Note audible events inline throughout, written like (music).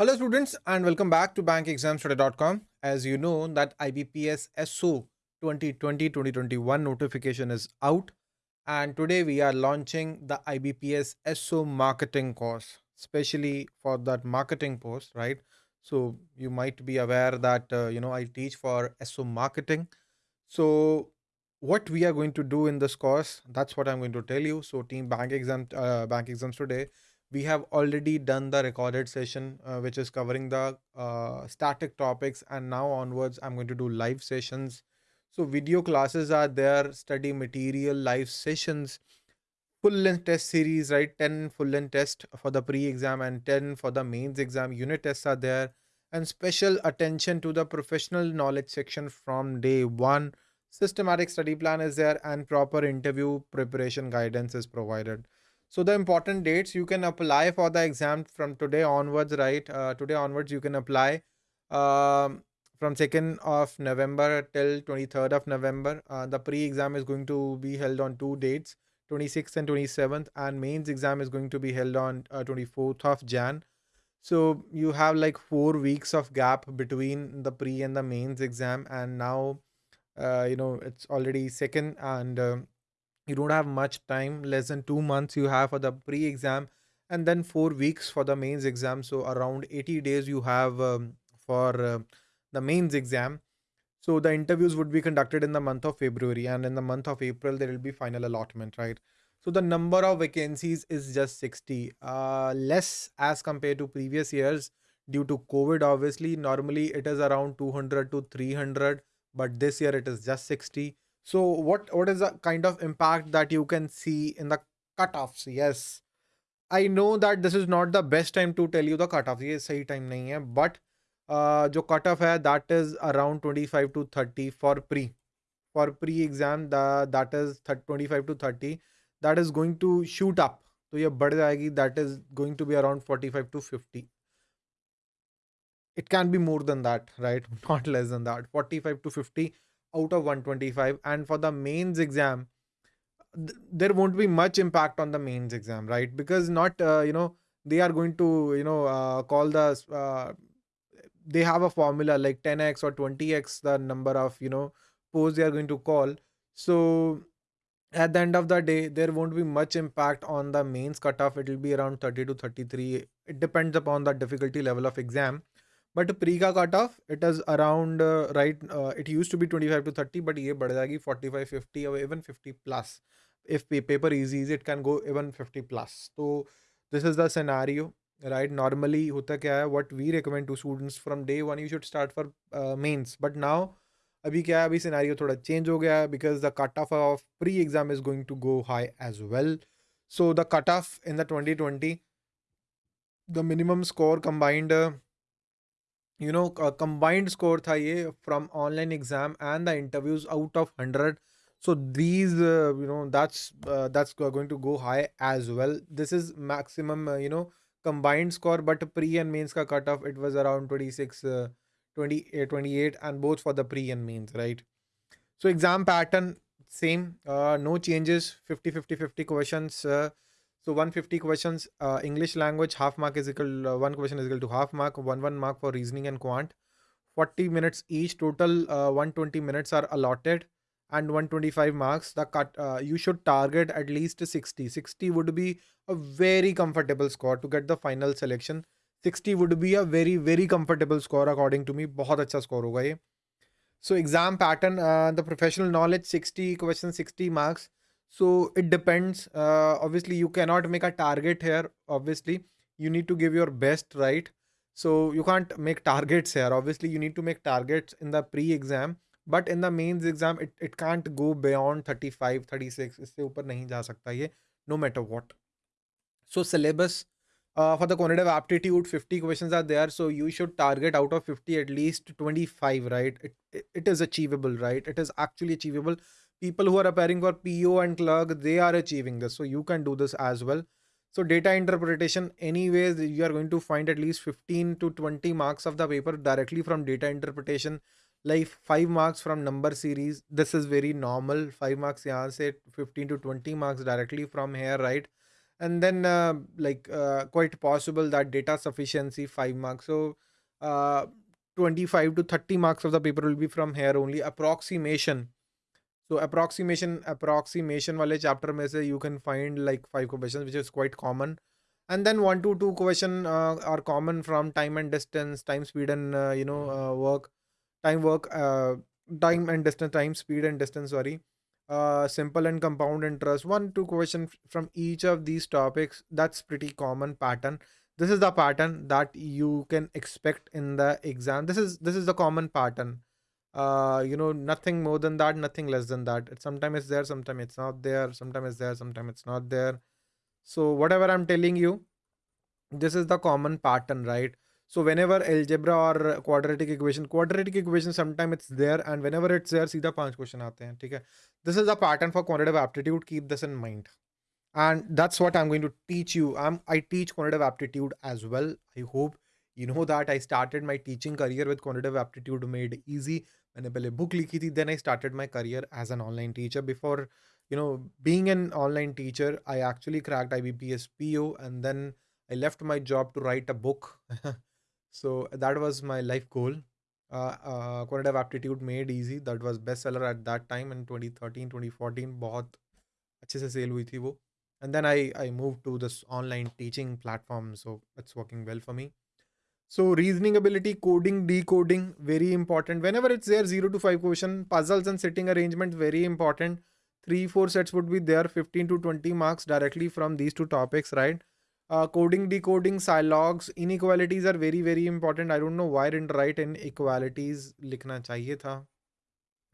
Hello students and welcome back to bankexamstoday.com. As you know that IBPS SO 2020-2021 notification is out and today we are launching the IBPS SO marketing course especially for that marketing post right? So you might be aware that uh, you know I teach for SO marketing. So what we are going to do in this course that's what I'm going to tell you. So team bank exam uh, bank exams today we have already done the recorded session uh, which is covering the uh, static topics and now onwards i'm going to do live sessions. So video classes are there study material live sessions full length test series right? 10 full length test for the pre exam and 10 for the mains exam unit tests are there. And special attention to the professional knowledge section from day 1 systematic study plan is there and proper interview preparation guidance is provided so the important dates you can apply for the exam from today onwards, right? Uh, today onwards you can apply um, from 2nd of November till 23rd of November. Uh, the pre-exam is going to be held on two dates, 26th and 27th, and mains exam is going to be held on uh, 24th of Jan. So you have like four weeks of gap between the pre and the mains exam, and now uh, you know it's already second and um, you don't have much time less than two months you have for the pre-exam and then four weeks for the mains exam. So around 80 days you have um, for uh, the mains exam. So the interviews would be conducted in the month of february and in the month of april there will be final allotment right? So the number of vacancies is just 60 uh, less as compared to previous years due to covid obviously. Normally it is around 200 to 300 but this year it is just 60 so what what is the kind of impact that you can see in the cutoffs? Yes, I know that this is not the best time to tell you the cutoffs. ये सही time नहीं है. But uh, जो cutoff है that is around 25 to 30 for pre. For pre-exam the that is 25 to 30 that is going to shoot up. तो ये बढ़ जाएगी that is going to be around 45 to 50. It can be more than that, right? (laughs) Not less than that. 45 to 50 out of 125 and for the mains exam th- there won't be much impact on the mains exam right? Because not uh, you know they are going to you know uh, call the uh, they have a formula like 10x or 20x the number of you know posts they are going to call. So at the end of the day there won't be much impact on the mains cutoff. It will be around 30 to 33 it depends upon the difficulty level of exam but pre-ka cutoff it is around uh, right uh, it used to be 25 to 30 but ye बढ़ जाएगी 45 50 or even 50 plus if paper is easy it can go even 50 plus so this is the scenario right normally hota kya hai what we recommend to students from day one you should start for uh, mains but now अभी क्या है अभी scenario थोड़ा change हो गया है because the cut off of pre exam is going to go high as well so the cut off in the 2020 the minimum score combined uh, you know combined score tha from online exam and the interviews out of 100 so these uh, you know that's uh, that's go- going to go high as well. This is maximum uh, you know combined score but pre and mains ka cutoff it was around 26 uh, 20, uh, 28 and both for the pre and mains right? So exam pattern same no changes. 50 50 50 questions so 150 questions, uh, English language, half mark is equal, uh, one question is equal to half mark, one one mark for reasoning and quant. 40 minutes each, total uh, 120 minutes are allotted and 125 marks. The cut, uh, you should target at least 60. 60 would be a very comfortable score to get the final selection. 60 would be a very, very comfortable score according to me. बहुत अच्छा score होगा ये. So exam pattern, uh, the professional knowledge 60 questions, 60 marks so it depends uh, obviously you cannot make a target here obviously you need to give your best right so you can't make targets here obviously you need to make targets in the pre-exam but in the mains exam it, it can't go beyond 35 36 इससे ऊपर नहीं जा सकता ये no matter what so syllabus uh, for the quantitative aptitude 50 questions are there so you should target out of 50 at least 25 right it, it, it is achievable right it is actually achievable people who are appearing for PO and clerk, they are achieving this. So you can do this as well. So data interpretation, anyways, you are going to find at least 15 to 20 marks of the paper directly from data interpretation, like 5 marks from number series. This is very normal. 5 marks yahan se 15 to 20 marks directly from here, right? and then uh, like uh, quite possible that data sufficiency 5 marks so uh, 25 to 30 marks of the paper will be from here only approximation so approximation approximation wale chapter mein se you can find like five questions which is quite common. And then one to two question uh, are common from time and distance time speed and uh, you know uh, work time work uh, time and distance time speed and distance sorry. Uh, simple and compound interest. One two question from each of these topics that's pretty common pattern. This is the pattern that you can expect in the exam. This is this is the common pattern uh, you know nothing more than that nothing less than that. It, sometimes it's there sometimes it's not there sometimes it's there sometimes it's not there. So whatever i'm telling you this is the common pattern right? So whenever algebra or quadratic equation quadratic equation sometimes it's there and whenever it's there see the punch question aate hain hai this is the pattern for quantitative aptitude keep this in mind. And that's what i'm going to teach you. I'm i teach quantitative aptitude as well i hope. you know that I started my teaching career with quantitative aptitude made easy. मैंने पहले book लिखी थी. Then I started my career as an online teacher. Before, you know, being an online teacher, I actually cracked IBPS PO and then I left my job to write a book. So that was my life goal. Uh, uh, quantitative aptitude made easy. That was bestseller at that time in 2013, 2014. बहुत अच्छे से sale हुई थी वो. And then I I moved to this online teaching platform. So it's working well for me. so reasoning ability, coding, decoding, very important. Whenever it's there, zero to five question, puzzles and sitting arrangement, very important. Three, four sets would be there, 15 to 20 marks directly from these two topics, right? uh, coding decoding silogs inequalities are very very important i don't know why I didn't write inequalities likhna chahiye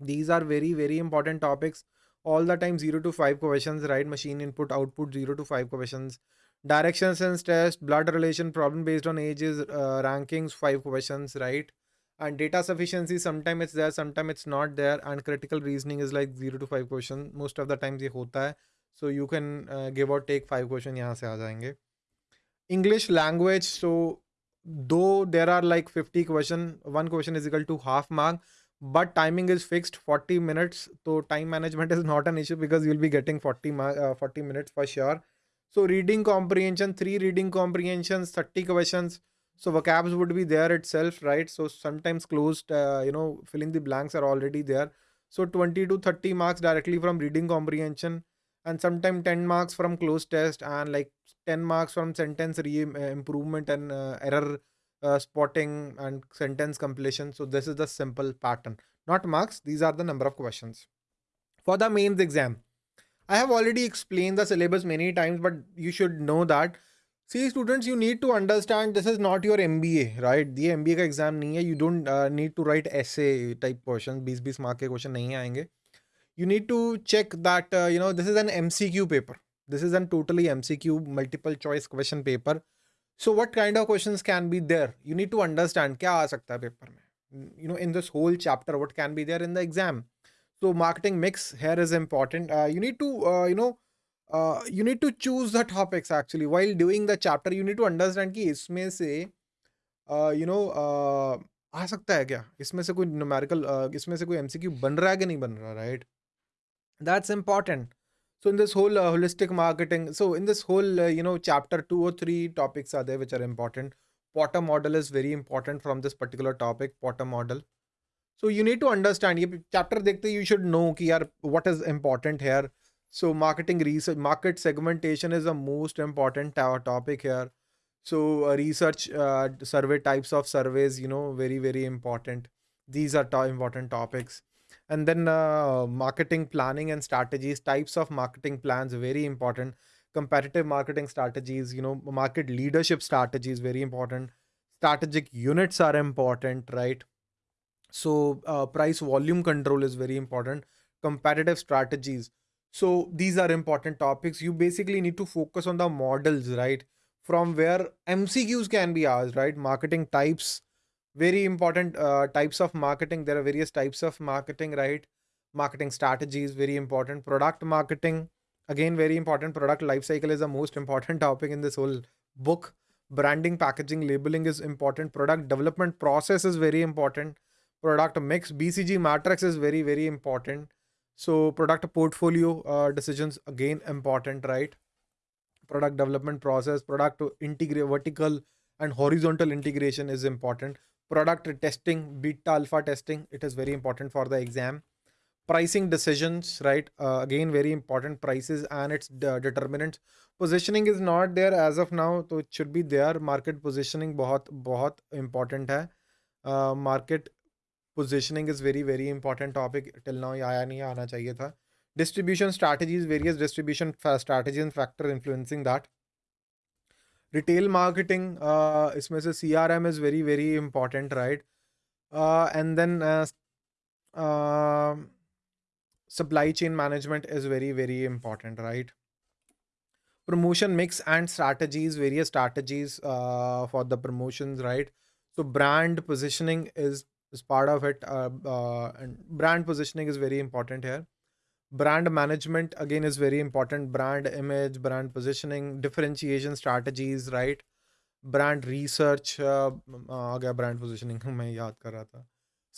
these are very very important topics all the time 0 to 5 questions right machine input output 0 to 5 questions direction and test blood relation problem based on age is rankings five question right and data sufficiency sometime it's there sometime it's not there and critical reasoning is like zero to five question most of the times ये होता है। So you can give out take five question यहाँ से आ जाएँगे। English language so though there are like fifty question one question is equal to half mark but timing is fixed forty minutes तो time management is not an issue because you will be getting forty forty minutes for sure So reading comprehension, three reading comprehensions, 30 questions. So vocabs would be there itself, right? So sometimes cloze, uh, you know, filling the blanks are already there. So 20 to 30 marks directly from reading comprehension and sometimes 10 marks from cloze test and like 10 marks from sentence re- uh, improvement and uh, error uh, spotting and sentence completion so this is the simple pattern not marks these are the number of questions for the mains exam i have already explained the syllabus many times but you should know that see students you need to understand this is not your mba right the mba ka exam nahi hai you don't uh, need to write essay type questions 20 20 mark ke question nahi aayenge you need to check that uh, you know this is an mcq paper this is a totally MCQ multiple choice question paper. So what kind of questions can be there? You need to understand क्या आ सकता है paper में. You know, in this whole chapter, what can be there in the exam. so marketing mix here is important. Uh, you need to uh, you know uh, you need to choose the topics actually. While doing the chapter you need to understand कि इसमें से uh, you know uh, आ सकता है क्या? इसमें से कोई numerical uh, इसमें से कोई MCQ बन रहा है कि नहीं बन रहा right? That's important. So in this whole holistic marketing so in this whole you know chapter two or three topics are there which are important. Porter model is very important from this particular topic Porter model. So you need to understand. ये chapter देखते you should know कि यार what is important here. So marketing research, market segmentation is the most important topic here. So uh, research, uh, survey types of surveys, you know, very very important. These are to important topics and then uh, marketing planning and strategies types of marketing plans very important competitive marketing strategies you know market leadership strategies very important strategic units are important right So uh, price volume control is very important. Competitive strategies. So these are important topics. You basically need to focus on the models right? From where mcqs can be asked right? Marketing types. Very important uh, types of marketing. There are various types of marketing right? Marketing strategies very important. Product marketing. Again very important. Product life cycle is the most important (laughs) topic in this whole book. Branding packaging labeling is important. Product development process is very important product mix bcg matrix is very very important so product portfolio uh, decisions again important right product development process, product to integrate vertical and horizontal integration is important. Product testing, beta alpha testing, it is very important for the exam. Pricing decisions, right? Uh, again, very important prices and its de- determinants. Positioning is not there as of now, so it should be there. Market positioning बहुत बहुत important है. Uh, positioning is very very important topic till now आया नहीं, आना चाहिए था। Distribution strategies various distribution strategy and factor influencing that retail marketing इसमें से C R M is very very important right and then supply chain management is very very important right promotion mix and strategies various strategies for the promotion right so brand positioning is is part of it. Uh, uh, and brand positioning is very important here. Brand management again is very important. Brand image, brand positioning, differentiation strategies, right? Brand research. Uh, uh brand positioning. (laughs)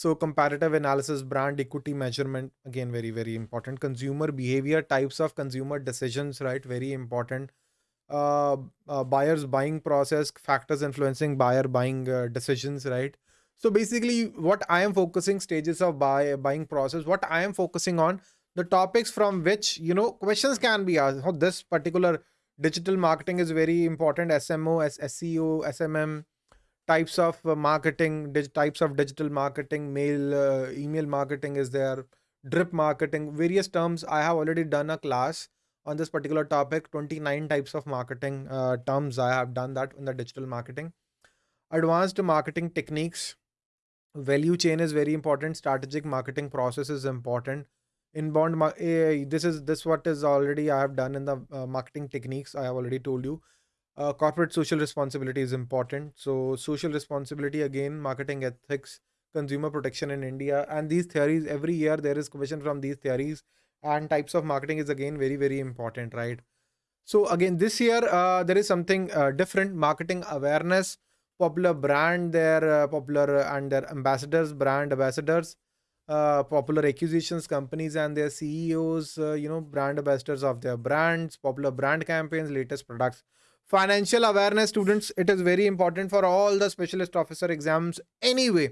So comparative analysis, brand equity measurement, again very very important. Consumer behavior, types of consumer decisions, right? Very important. Uh, uh, buyers buying process factors influencing buyer buying uh, decisions right so basically what i am focusing stages of buy buying process what i am focusing on the topics from which you know questions can be asked. This particular digital marketing is very important. Smo seo smm types of uh, marketing types of digital marketing mail uh, email marketing is there drip marketing various terms. I have already done a class on this particular topic 29 types of marketing uh, terms i have done that in the digital marketing. Advanced marketing techniques value chain is very important. Strategic marketing process is important. Inbound eh, this is this what is already i have done in the uh, marketing techniques i have already told you. Uh, corporate social responsibility is important. So social responsibility again marketing ethics consumer protection in india and these theories every year there is question from these theories and types of marketing is again very very important right? So again this year uh, there is something uh, different marketing awareness popular brand their uh, popular and their ambassadors brand ambassadors uh, popular acquisitions companies and their CEOs, uh, you know, brand ambassadors of their brands, popular brand campaigns, latest products. Financial awareness students, it is very important for all the specialist officer exams anyway.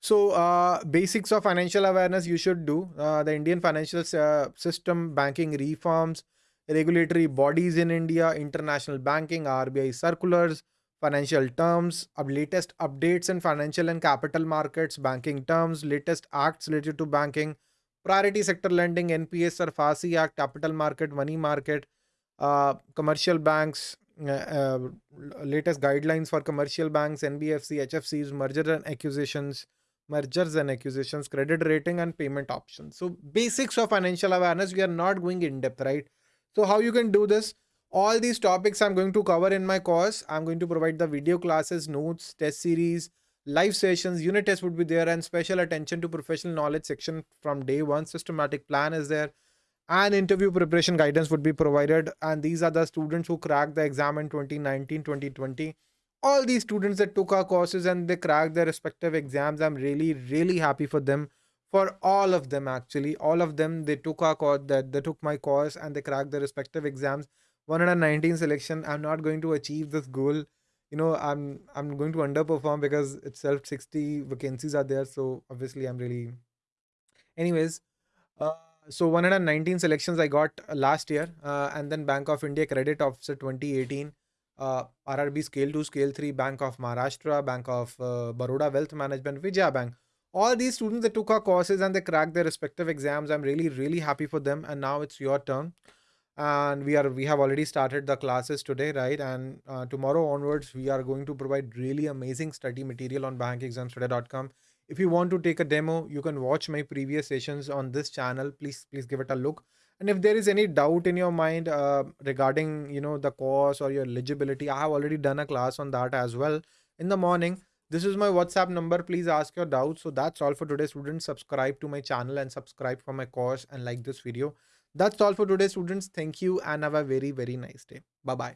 So, uh, basics of financial awareness you should do. Uh, the Indian financial uh, system, banking reforms, regulatory bodies in India, international banking, RBI circulars, financial terms, latest updates in financial and capital markets, banking terms, latest acts related to banking, priority sector lending, NPS SARFAESI Act, capital market, money market, uh, commercial banks, uh, uh, latest guidelines for commercial banks, NBFC, HFCs, mergers and acquisitions, mergers and acquisitions, credit rating and payment options. So basics of financial awareness, we are not going in depth, right? So how you can do this? All these topics I'm going to cover in my course. I'm going to provide the video classes, notes, test series, live sessions, unit tests would be there, and special attention to professional knowledge section from day one. Systematic plan is there, and interview preparation guidance would be provided. And these are the students who cracked the exam in 2019 2020. All these students that took our courses and they cracked their respective exams, I'm really, really happy for them. For all of them, actually, all of them, they took our course, that they took my course and they cracked their respective exams 119 selection i'm not going to achieve this goal. You know i'm i'm going to underperform because itself 60 vacancies are there. So obviously i'm really anyways uh, so 119 selections i got last year uh, and then bank of india credit officer 2018 uh, rrb scale 2 scale 3 bank of maharashtra bank of uh, baroda wealth management vijaya bank. All these students that took our courses and they cracked their respective exams. I'm really really happy for them. And now it's your turn and we are we have already started the classes today right? And uh, tomorrow onwards we are going to provide really amazing study material on bankexamstoday.com if you want to take a demo you can watch my previous sessions on this channel. Please please give it a look. And if there is any doubt in your mind uh, regarding you know the course or your eligibility i have already done a class on that as well. In the morning this is my whatsapp number. Please ask your doubts. So that's all for today. Students subscribe to my channel and subscribe for my course and like this video that's all for today, students. Thank you and have a very, very nice day. Bye bye.